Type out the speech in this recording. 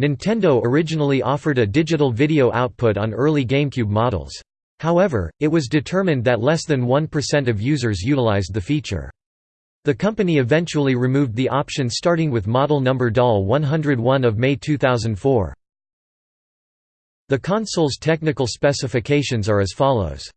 Nintendo originally offered a digital video output on early GameCube models. However, it was determined that less than 1% of users utilized the feature. The company eventually removed the option starting with model number DOL 101 of May 2004. The console's technical specifications are as follows.